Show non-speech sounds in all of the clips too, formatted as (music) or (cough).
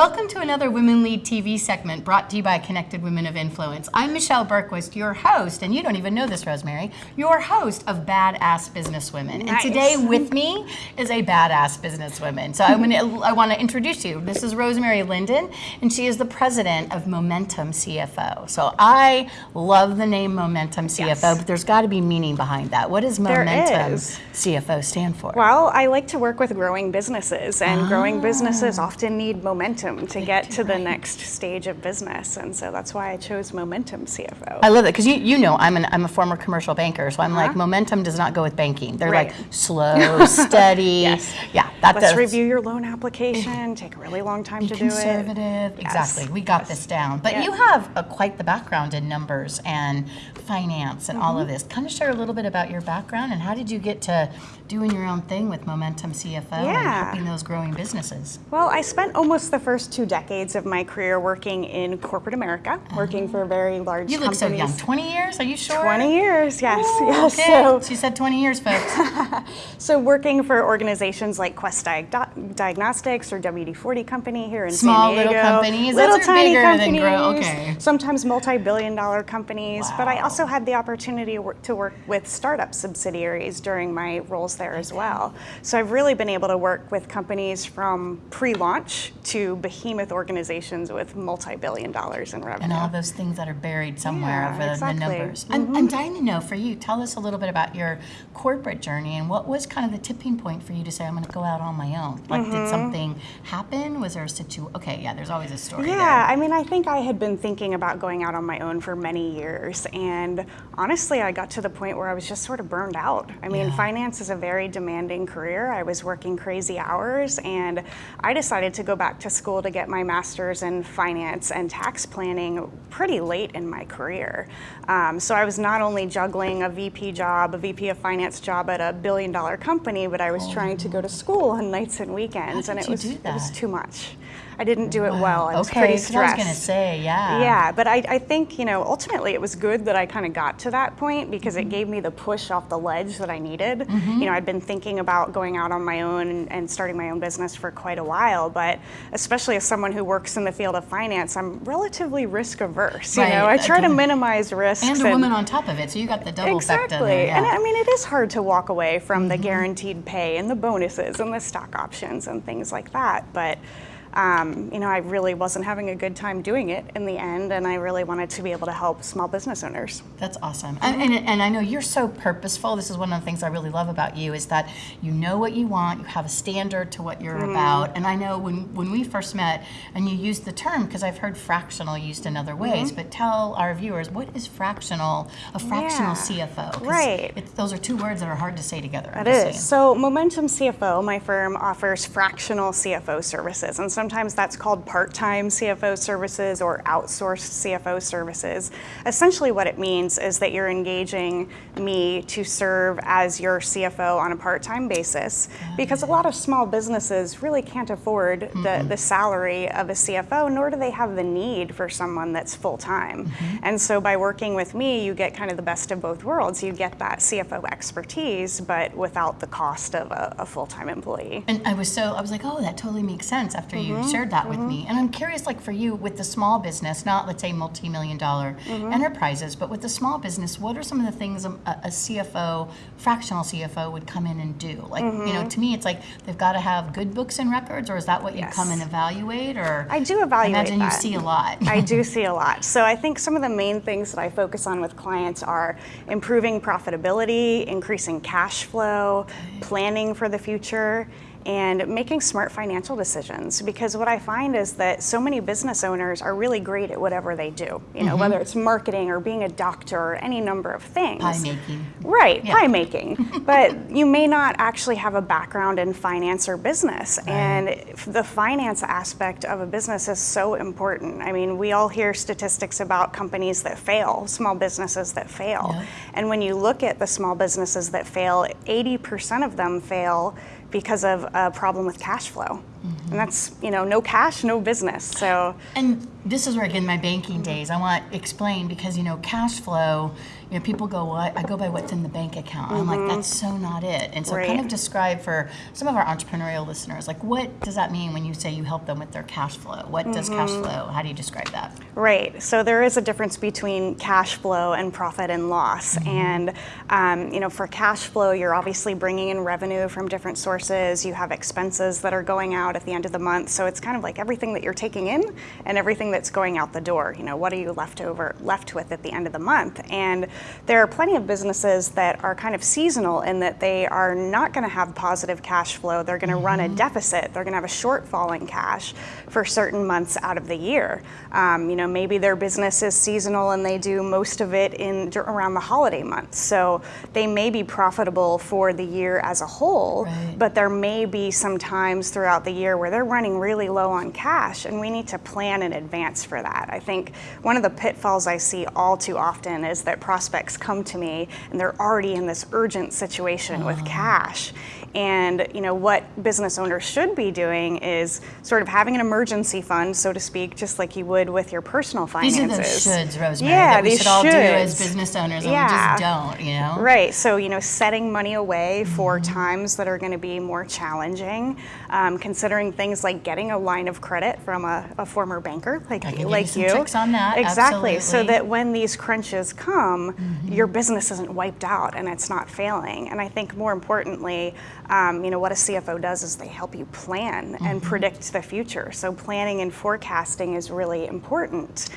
Welcome to another Women Lead TV segment brought to you by Connected Women of Influence. I'm Michelle Bergquist, your host, and you don't even know this, Rosemary, your host of Badass Businesswomen. Nice. And today with me is a badass businesswoman. So I'm gonna, I want to introduce you. This is Rosemary Linden, and she is the president of Momentum CFO. So I love the name Momentum CFO, Yes. but there's got to be meaning behind that. What does Momentum. CFO stand for? Well, I like to work with growing businesses, and growing businesses Ah. often need momentum to get to the next stage of business, and so that's why I chose Momentum CFO. I love that because you, you know I'm an I'm a former commercial banker, so I'm like Uh-huh. momentum does not go with banking. They're Right. like slow, (laughs) steady. Yes. Yeah, that Let's does. review your loan application. Take a really long time Be to do it. conservative. Exactly. We got this down. But Yeah. you have a, quite the background in numbers and finance and all of Mm-hmm. this. Kind of share a little bit about your background and how did you get to doing your own thing with Momentum CFO and helping those growing businesses? Well, I spent almost the first two decades of my career working in corporate America, working for very large Ah. You look companies. so young. 20 years? Are you sure? 20 years, yes, Oh, yes. okay. So, she said 20 years, folks. (laughs) So working for organizations like Quest Diag- Diagnostics or WD-40 Company here in Small San Diego. little companies? Little Those tiny bigger than companies. grow- okay. Sometimes multi-billion dollar companies. But I also had the opportunity to work, to work with startup subsidiaries during my roles there as well. So I've really been able to work with companies from pre-launch to behemoth organizations with multi-billion dollars in revenue. and all those things that are buried somewhere Yeah, over the- exactly. the numbers. I'm, I'm dying to know for you, tell us a little bit about your corporate journey and what was kind of the tipping point for you to say, I'm going to go out on my own? Like, did mm-hmm. something happen? Was there a situation? Okay, yeah, there's always a story Yeah, I mean, I think I had been thinking about going out on my own for many years. And honestly, I got to the point where I was just sort of burned out. I mean, Yeah. finance is a very demanding career. I was working crazy hours, and I decided to go back to school to get my master's in finance and tax planning pretty late in my career. Um, so I was not only juggling a VP job, a VP of finance job at a billion dollar company, but I was trying to go to school on nights and weekends, and it was it was too much. I didn't do it well. I was okay, pretty stressed. I was going to say, yeah. Yeah, but I, I think, you know, ultimately it was good that I kind of got to that point because Mm-hmm. it gave me the push off the ledge that I needed. You know, I'd been thinking about going out on my own and, and starting my own business for quite a while, but especially as someone who works in the field of finance, I'm relatively risk averse. You Right, know, I uh, try to minimize risks. And a woman on top of it, so you got the double effect Exactly. there. And. I mean, it is hard to walk away from Mm-hmm. the guaranteed pay and the bonuses and the stock options and things like that. But, um, you know, I really wasn't having a good time doing it in the end, and I really wanted to be able to help small business owners. That's awesome. And, and, and I know you're so purposeful. This is one of the things I really love about you is that you know what you want, you have a standard to what you're Mm-hmm. about. And I know when, when we first met and you used the term, because I've heard fractional used in other ways, Mm-hmm. but tell our viewers, what is fractional, a fractional Yeah. CFO? Right. It's, those are two words that are hard to say together. Just is. So, Momentum CFO, my firm offers fractional CFO services, and sometimes that's called part time CFO services or outsourced CFO services. Essentially, what it means is that you're engaging me to serve as your CFO on a part time basis because a lot of small businesses really can't afford the, the salary of a CFO, nor do they have the need for someone that's full time. And so, by working with me, you get kind of the best of both worlds. You get that CFO expertise, but without the cost of a, a full time employee. And I was so I was like, oh, that totally makes sense after Mm-hmm, you shared that with me. And I'm curious, like for you, with the small business, not let's say multi-million dollar Mm-hmm. enterprises, but with the small business, what are some of the things a, a CFO, fractional CFO, would come in and do? Like, you know, to me, it's like they've got to have good books and records, or is that what you Mm-hmm. Come and evaluate? Or I do evaluate I imagine that. you see a lot. I do (laughs) see a lot. So I think some of the main things that I focus on with clients are improving profitability, increasing cash flow, planning for the future, and making smart financial decisions. Because what I find is that so many business owners are really great at whatever they do. You know, whether mm-hmm. it's marketing or being a doctor or any number of things. Pie making. Right, Yeah. pie (laughs) making. but you may not actually have a background in finance or business. And the finance aspect of a business is so important. I mean, we all hear statistics about companies that fail, small businesses that fail. Yeah. And when you look at the small businesses that fail, 80% of them fail because of a problem with cash flow. And that's, you know, no cash, no business. So, And this is where again my banking days. I want to explain because you know cash flow. You know people go, well, I, I go by what's in the bank account. I'm like mm-hmm. that's so not it. And so kind of describe for some of our entrepreneurial listeners, like what does that mean when you say you help them with their cash flow? What does cash mm-hmm. flow? How do you describe that? Right. So there is a difference between cash flow and profit and loss. Mm-hmm. And um, you know, for cash flow, you're obviously bringing in revenue from different sources. You have expenses that are going out at the end of the month. So it's kind of like everything that you're taking in and everything that's going out the door. You know, what are you left over left with at the end of the month? And there are plenty of businesses that are kind of seasonal in that they are not going to have positive cash flow. They're going to run a deficit. They're going to have a shortfall in cash for certain months out of the year. Um, you know, maybe their business is seasonal and they do most of it in around the holiday months. So they may be profitable for the year as a whole, Right. but there may be some times throughout the year where they're running really low on cash, and we need to plan in advance for that. I think one of the pitfalls I see all too often is that prospects come to me and they're already in this urgent situation with cash. And you know what business owners should be doing is sort of having an emergency fund, so to speak, just like you would with your personal finances. These are the shoulds, Rosemary, Yeah, that we these should all do as business owners, and Yeah. we just don't. You know. Right. So, you know, setting money away for Mm-hmm. times that are going to be more challenging, um, considering things like getting a line of credit from a, a former banker like, give you you. on that, Exactly. So that when these crunches come, Mm-hmm. your business isn't wiped out and it's not failing. And I think more importantly, um, you know, what a CFO does is they help you plan Mm-hmm. and predict the future. So planning and forecasting is really important.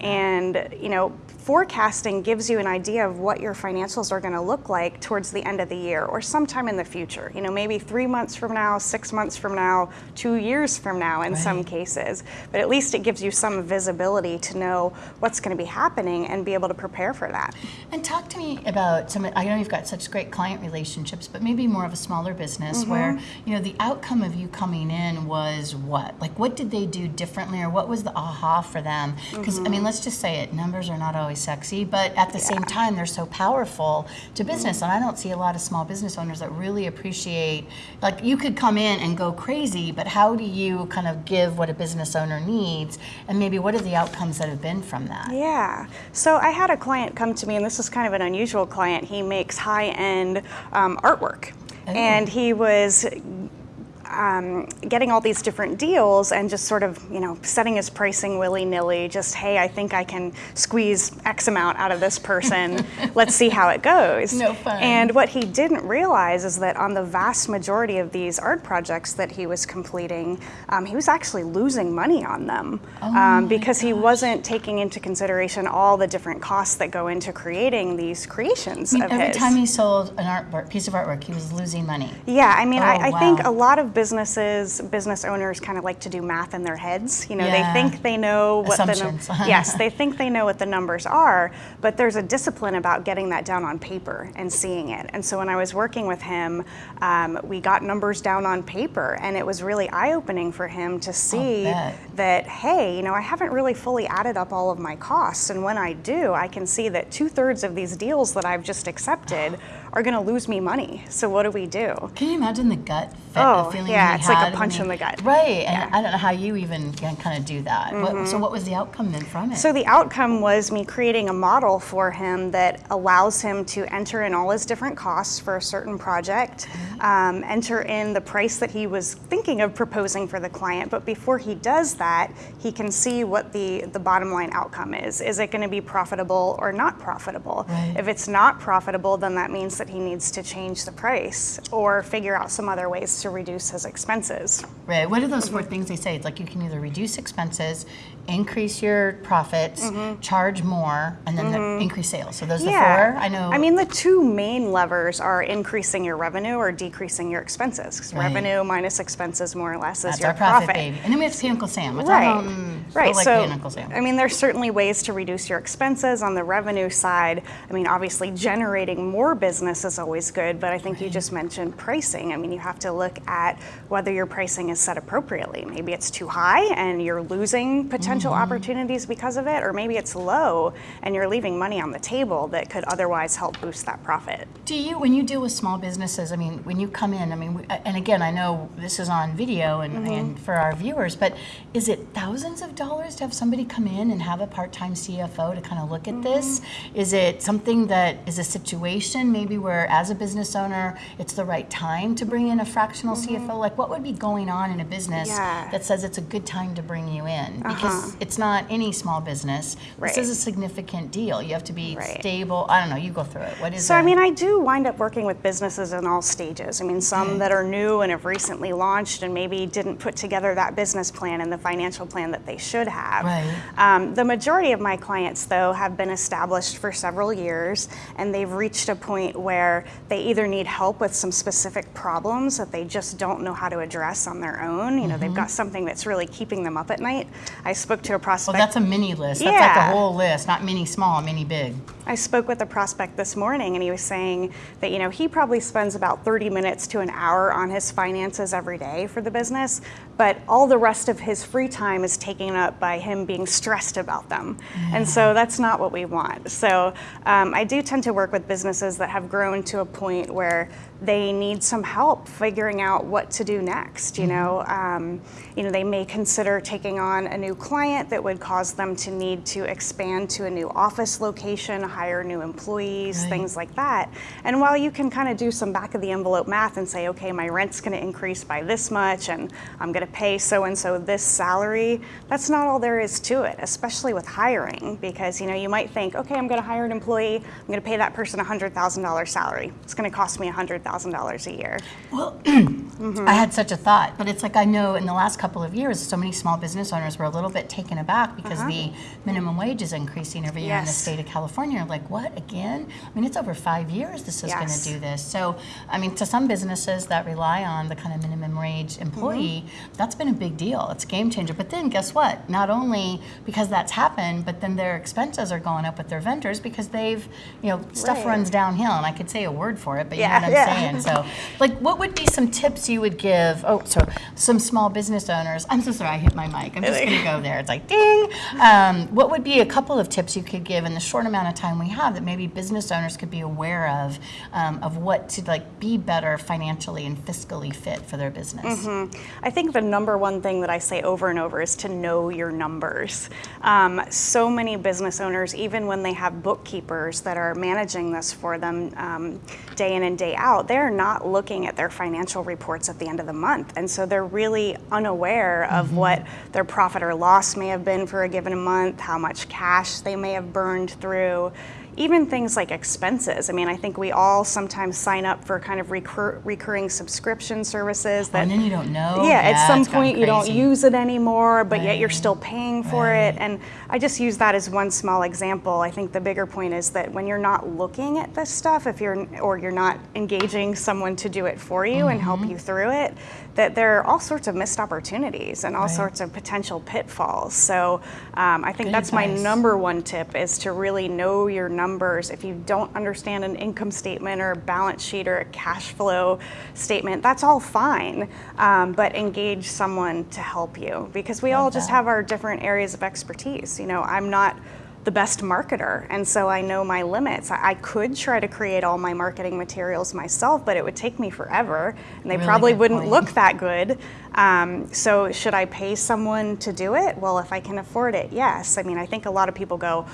And, you know, forecasting gives you an idea of what your financials are going to look like towards the end of the year or sometime in the future. You know, maybe three months from now, six months from now, two years from now in some cases. But at least it gives you some visibility to know what's going to be happening and be able to prepare for that. And talk to me about some. I know you've got such great client relationships, but maybe more of a smaller business Mm-hmm. where you know the outcome of you coming in was what? Like, what did they do differently, or what was the aha for them? Because I Mm-hmm. mean, let's just say it: numbers are not always sexy, but at the same time, they're so powerful to business. Mm-hmm. And I don't see a lot of small business owners that really appreciate. Like, you could come in and go crazy, but how do you kind of give what a business owner needs, and maybe what are the outcomes that have been from that? Yeah. So I had a client come to me, and this is kind of an unusual client. He makes high end um, artwork. And he was um, getting all these different deals and just sort of, you know, setting his pricing willy nilly. Just, hey, I think I can squeeze X amount out of this person. (laughs) Let's see how it goes. No fun. And what he didn't realize is that on the vast majority of these art projects that he was completing, um, he was actually losing money on them Oh um, because he wasn't taking into consideration all the different costs that go into creating these creations I mean, of every his. time he sold an artwork, piece of artwork, he was losing money. Yeah, I mean, Oh, I, I think a lot of businesses, business owners, kind of like to do math in their heads. You know, Yeah. they think they know what the (laughs) yes, they think they know what the numbers are, but there's a discipline about getting that down on paper and seeing it. And so when I was working with him, um, we got numbers down on paper, and it was really eye-opening for him to see that hey, you know, I haven't really fully added up all of my costs, and when I do, I can see that two thirds of these deals that I've just accepted are going to lose me money. So what do we do? Can you imagine the gut Oh, feeling yeah, it's like a punch in the gut. Right, and I don't know how you even can kind of do that. What, so what was the outcome then from it? So the outcome was me creating a model for him that allows him to enter in all his different costs for a certain project, um, enter in the price that he was thinking of proposing for the client. But before he does that, he can see what the, the bottom line outcome is. Is it going to be profitable or not profitable? Right. If it's not profitable, then that means that he needs to change the price or figure out some other ways to reduce his expenses. Right, what are those four things they say? It's like you can either reduce expenses, increase your profits, mm-hmm. charge more, and then the mm-hmm. increase sales. So those are the four. I know. I mean, the two main levers are increasing your revenue or decreasing your expenses. Right. Revenue minus expenses, more or less, is that's your our profit, baby. And then we have to Pay Uncle Sam, mm, I Right. don't right. like so, Uncle Sam. I mean, there's certainly ways to reduce your expenses on the revenue side. I mean, obviously, generating more business business is always good, but I think you just mentioned pricing. I mean, you have to look at whether your pricing is set appropriately. Maybe it's too high and you're losing potential opportunities because of it, or maybe it's low and you're leaving money on the table that could otherwise help boost that profit. Do you, when you deal with small businesses, I mean, when you come in, I mean, and again, I know this is on video and, Mm-hmm. and for our viewers, but is it thousands of dollars to have somebody come in and have a part-time CFO to kind of look at this? Mm-hmm. Is it something that is a situation maybe where as a business owner, it's the right time to bring in a fractional CFO? Like what would be going on in a business. Yeah. that says it's a good time to bring you in? Because it's not any small business. This is a significant deal. You have to be Right. stable. I don't know, you go through it. What is So, it? I mean, I do wind up working with businesses in all stages. I mean, some that are new and have recently launched and maybe didn't put together that business plan and the financial plan that they should have. Right. Um, the majority of my clients, though, have been established for several years and they've reached a point where they either need help with some specific problems that they just don't know how to address on their own. You know, they've mm-hmm. got something that's really keeping them up at night. I spoke to a Well, prospect. that's a mini list. That's like a whole list, not mini small, mini big. I spoke with a prospect this morning and he was saying that you know he probably spends about 30 minutes to an hour on his finances every day for the business, but all the rest of his free time is taken up by him being stressed about them. And so that's not what we want. So um, I do tend to work with businesses that have grown to a point where they need some help figuring out what to do next. You know, um, you know they may consider taking on a new client that would cause them to need to expand to a new office location, hire new employees, Right. things like that. And while you can kind of do some back of the envelope math and say, okay, my rent's going to increase by this much, and I'm going to pay so and so this salary, that's not all there is to it, especially with hiring, because you know you might think, okay, I'm going to hire an employee, I'm going to pay that person a hundred thousand dollar salary. It's going to cost me a hundred thousand dollars a year. Well, (clears throat) I had such a thought, but it's like I know in the last couple of years, so many small business owners were a little bit taken aback because uh-huh. the minimum wage is increasing every year in the state of California. Like, what again? I mean, it's over five years this is going to do this. So, I mean, to some businesses that rely on the kind of minimum wage employee, that's been a big deal. It's a game changer. But then guess what? Not only because that's happened, but then their expenses are going up with their vendors because they've, you know, stuff Right. runs downhill. And I could say a word for it, but you know what I'm yeah. saying. So, like, what would be some tips you would give? Oh, so some small business owners. I'm so sorry, I hit my mic. I'm just going to go there. It's like ding. (laughs) Um, what would be a couple of tips you could give in the short amount of time we have that maybe business owners could be aware of, um, of what to like be better financially and fiscally fit for their business? I think the number one thing that I say over and over is to know your numbers. Um, so many business owners, even when they have bookkeepers that are managing this for them um, day in and day out, they're not looking at their financial reports at the end of the month. And so they're really unaware of what their profit or loss may have been for a given month, how much cash they may have burned through even things like expenses. I mean, I think we all sometimes sign up for kind of recur- recurring subscription services that and then you don't know. yeah, at some point you don't use it anymore, but yet you're still paying for it. And I just use that as one small example. I think the bigger point is that when you're not looking at this stuff, if you're or you're not engaging someone to do it for you and Mm-hmm. help you through it, that there are all sorts of missed opportunities and all Right. sorts of potential pitfalls. So um, I think Good that's my number one tip is to really know your numbers. If you don't understand an income statement or a balance sheet or a cash flow statement, that's all fine. Um, but engage someone to help you because we all just have our different areas of expertise. You know, I'm not the best marketer, and so I know my limits. I, I could try to create all my marketing materials myself, but it would take me forever, and they Really probably wouldn't point. look that good. Um, so, should I pay someone to do it? Well, if I can afford it, yes. I mean, I think a lot of people go,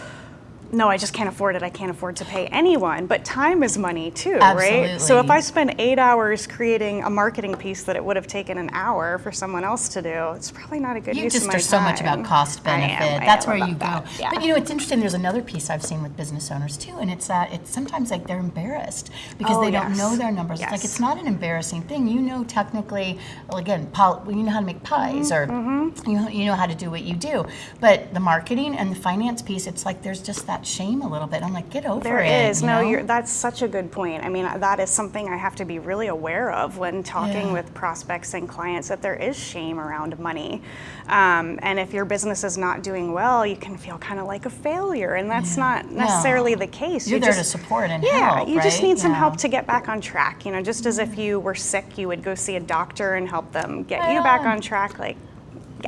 no, I just can't afford it. I can't afford to pay anyone. But time is money too, right? So if I spend eight hours creating a marketing piece that it would have taken an hour for someone else to do, it's probably not a good You use of my time. You just are so much about cost I am, benefit. I That's where you go. Yeah. But you know, it's interesting. There's another piece I've seen with business owners too, and it's that it's sometimes like they're embarrassed because Oh, they don't yes. know their numbers. It's like it's not an embarrassing thing. You know, technically, well, again, you know how to make pies, Mm-hmm, or you know, you know how to do what you do. But the marketing and the finance piece, it's like there's just that that shame a little bit. I'm like, get over There it. is you no. know? You're, that's such a good point. I mean, that is something I have to be really aware of when talking Yeah. with prospects and clients. That there is shame around money, um, and if your business is not doing well, you can feel kind of like a failure, and that's not necessarily the case. You're You there just- to support and yeah, help. you just right? need some help to get back on track. You know, just as if you were sick, you would go see a doctor and help them get you back on track. Like,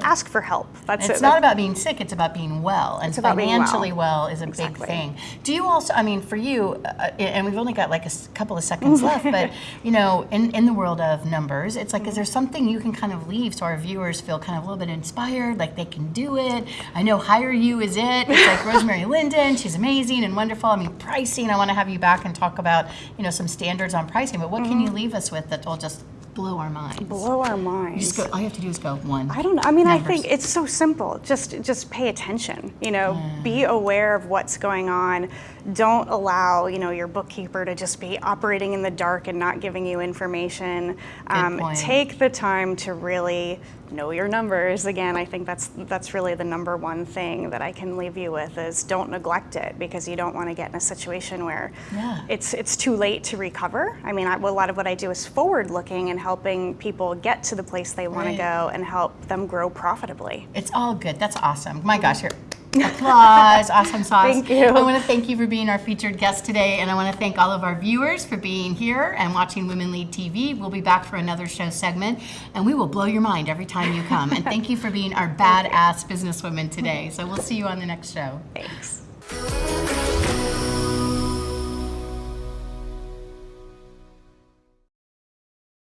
ask for help. That's it. It's it. not about being sick, it's about being well. And being well. financially well. is a big thing. Do you also, I mean, for you, uh, and we've only got like a couple of seconds left, but (laughs) you know, in, in the world of numbers, it's like, is there something you can kind of leave so our viewers feel kind of a little bit inspired, like they can do it? I know Hire You is it. It's like (laughs) Rosemary Linden, she's amazing and wonderful. I mean, pricing, I want to have you back and talk about, you know, some standards on pricing, but what can you leave us with that will just blow our minds? blow our minds. Just go, all you have to do is go one. I don't know. I mean, I think it's so simple. Just just pay attention. You know, be aware of what's going on. Don't allow you know your bookkeeper to just be operating in the dark and not giving you information. Um, take the time to really know your numbers. Again, I think that's that's really the number one thing that I can leave you with is don't neglect it because you don't want to get in a situation where Yeah. it's it's too late to recover. I mean, I, a lot of what I do is forward looking and helping people get to the place they want Right. to go and help them grow profitably. It's all good. That's awesome. My gosh, here. Applause. awesome sauce. Thank you. I want to thank you for being our featured guest today, and I want to thank all of our viewers for being here and watching Women Lead TV. We'll be back for another show segment, and we will blow your mind every time you come. and thank you for being our badass businesswomen today. So we'll see you on the next show. Thanks.